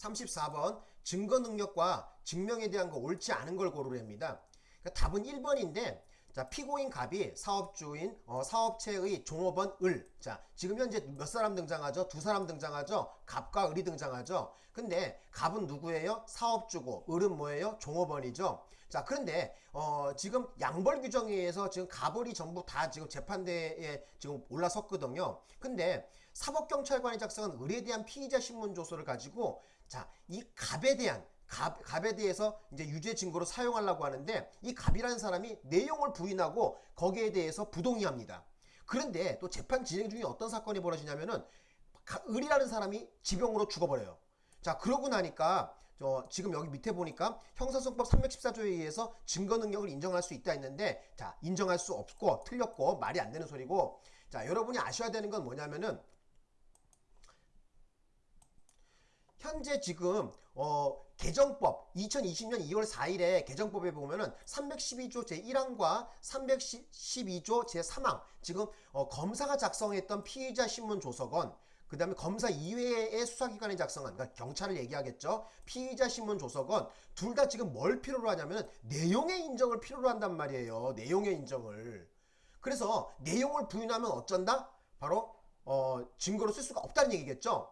34번 증거 능력과 증명에 대한 거 옳지 않은 걸 고르랍니다. 그러니까 답은 1번인데 자 피고인 갑이 사업주인 어, 사업체의 종업원 을. 자 지금 현재 몇 사람 등장하죠? 두 사람 등장하죠? 갑과 을이 등장하죠. 근데 갑은 누구예요? 사업주고 을은 뭐예요? 종업원이죠. 자 그런데 어, 지금 양벌 규정에 의해서 지금 갑을이 전부 다 지금 재판대에 지금 올라섰거든요. 근데 사법경찰관이 작성한 을에 대한 피의자 신문 조서를 가지고 자 이 갑에 대한 갑, 갑에 대해서 이제 유죄 증거로 사용하려고 하는데 이 갑이라는 사람이 내용을 부인하고 거기에 대해서 부동의합니다. 그런데 또 재판 진행 중에 어떤 사건이 벌어지냐면은 가- 을이라는 사람이 지병으로 죽어버려요. 자 그러고 나니까 저 지금 여기 밑에 보니까 형사소송법 314조에 의해서 증거 능력을 인정할 수 있다 했는데 자 인정할 수 없고 틀렸고 말이 안 되는 소리고 자 여러분이 아셔야 되는 건 뭐냐면은 현재 지금 어 개정법 2020년 2월 4일에 개정법에 보면은 312조 제1항과 312조 제3항 지금 어 검사가 작성했던 피의자 신문 조서건 그 다음에 검사 이외의 수사기관이 작성한 그러니까 경찰을 얘기하겠죠. 피의자 신문 조서건 둘 다 지금 뭘 필요로 하냐면은 내용의 인정을 필요로 한단 말이에요 내용의 인정을. 그래서 내용을 부인하면 어쩐다? 바로 어 증거로 쓸 수가 없다는 얘기겠죠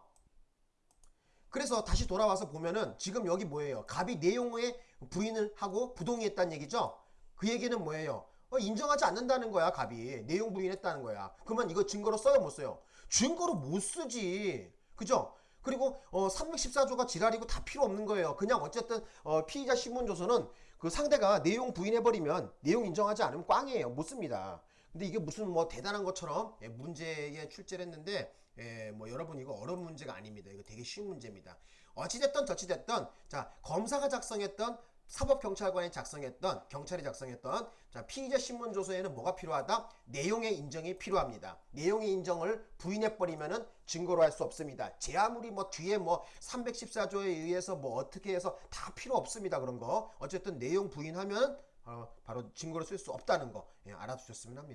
그래서 다시 돌아와서 보면은 지금 여기 뭐예요? 갑이 내용에 부인을 하고 부동의했다는 얘기죠? 그 얘기는 뭐예요? 어, 인정하지 않는다는 거야, 갑이. 내용 부인했다는 거야. 그러면 이거 증거로 써요, 못 써요? 증거로 못 쓰지. 그죠? 그리고 어 314조가 지랄이고 다 필요 없는 거예요. 그냥 어쨌든 어 피의자 신문조서는 그 상대가 내용 부인해버리면 내용 인정하지 않으면 꽝이에요. 못 씁니다. 근데 이게 무슨 뭐 대단한 것처럼 예, 문제에 출제를 했는데 예, 뭐 여러분 이거 어려운 문제가 아닙니다. 이거 되게 쉬운 문제입니다. 어찌됐든 저찌됐든 자 검사가 작성했던 사법경찰관이 작성했던 경찰이 작성했던 자 피의자 신문 조서에는 뭐가 필요하다? 내용의 인정이 필요합니다. 내용의 인정을 부인해 버리면 은 증거로 할 수 없습니다. 제 아무리 뭐 뒤에 뭐 314조에 의해서 뭐 어떻게 해서 다 필요 없습니다. 그런 거 어쨌든 내용 부인하면 어, 바로 증거로 쓸 수 없다는 거 예, 알아두셨으면 합니다.